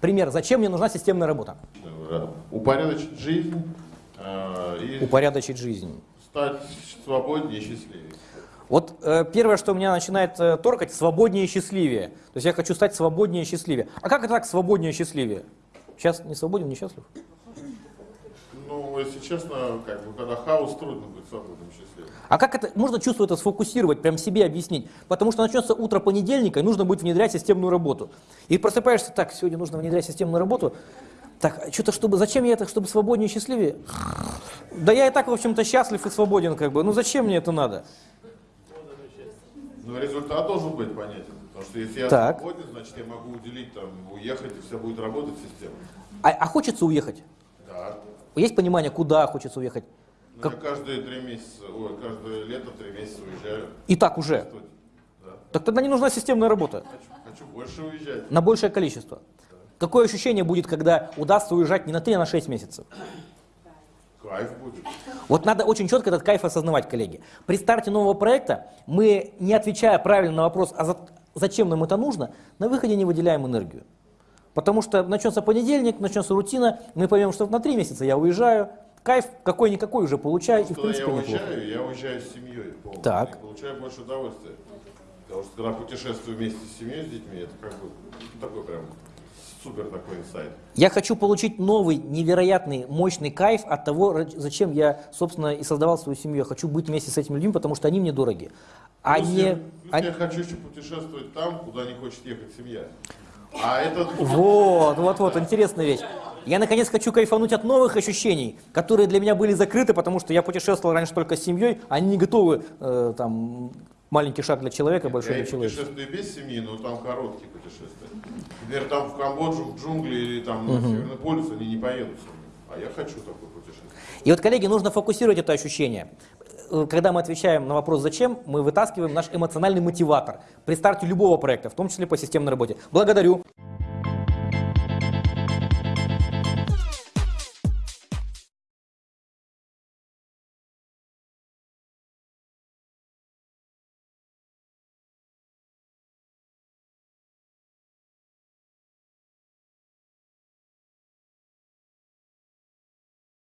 Пример, зачем мне нужна системная работа? Э, Упорядочить жизнь э, и Упорядочить жизнь. стать свободнее и счастливее. Вот э, первое, что меня начинает э, торкать, свободнее и счастливее. То есть я хочу стать свободнее и счастливее. А как это так свободнее и счастливее? Сейчас не свободен, не счастлив? Ну, если честно, как бы, когда хаос, трудно быть свободным счастливым. А как это, можно чувство это сфокусировать, прям себе объяснить? Потому что начнется утро понедельника, и нужно будет внедрять системную работу. И просыпаешься, так, сегодня нужно внедрять системную работу. Так, что-то чтобы, зачем я это, чтобы свободнее и счастливее? Да я и так, в общем-то, счастлив и свободен, как бы. Ну зачем мне это надо? Но результат должен быть понятен. Потому что если я Так. свободен, значит я могу уделить, там, уехать, и все будет работать система. А, а хочется уехать? Да. Есть понимание, куда хочется уехать? Ну, Как- каждые три месяца, ой, каждое лето три месяца уезжаю. И так уже. Да. Так тогда не нужна системная работа. Хочу, хочу больше уезжать. На большее количество. Какое ощущение будет, когда удастся уезжать не на 3, а на 6 месяцев? Кайф будет. Вот надо очень четко этот кайф осознавать, коллеги. При старте нового проекта мы, не отвечая правильно на вопрос, а за- зачем нам это нужно, на выходе не выделяем энергию. Потому что начнется понедельник, начнется рутина, мы поймем, что на три месяца я уезжаю, кайф какой-никакой уже получаю, и в Когда я принципе неплохо. уезжаю, я уезжаю с семьей полностью. Так. И получаю больше удовольствия. Потому что когда путешествую вместе с семьей, с детьми, это как бы такой прям супер такой инсайт. Я хочу получить новый, невероятный, мощный кайф от того, зачем я, собственно, и создавал свою семью. Я хочу быть вместе с этими людьми, потому что они мне дороги. А Плюс не... я, плюс а- я хочу еще путешествовать там, куда не хочет ехать семья. А это Вот, вот, вот, интересная вещь. Я, наконец, хочу кайфануть от новых ощущений, которые для меня были закрыты, потому что я путешествовал раньше только с семьей, они не готовы, э, там, маленький шаг для человека, большой я для человека. путешествую без семьи, но там короткие путешествия. Например, там в Камбоджу, в джунгли или там на Северный полюс они не поедут. А я хочу такое путешествие. И вот, коллеги, нужно фокусировать это ощущение. Э, Когда мы отвечаем на вопрос «зачем?», мы вытаскиваем наш эмоциональный мотиватор при старте любого проекта, в том числе по системной работе. Благодарю.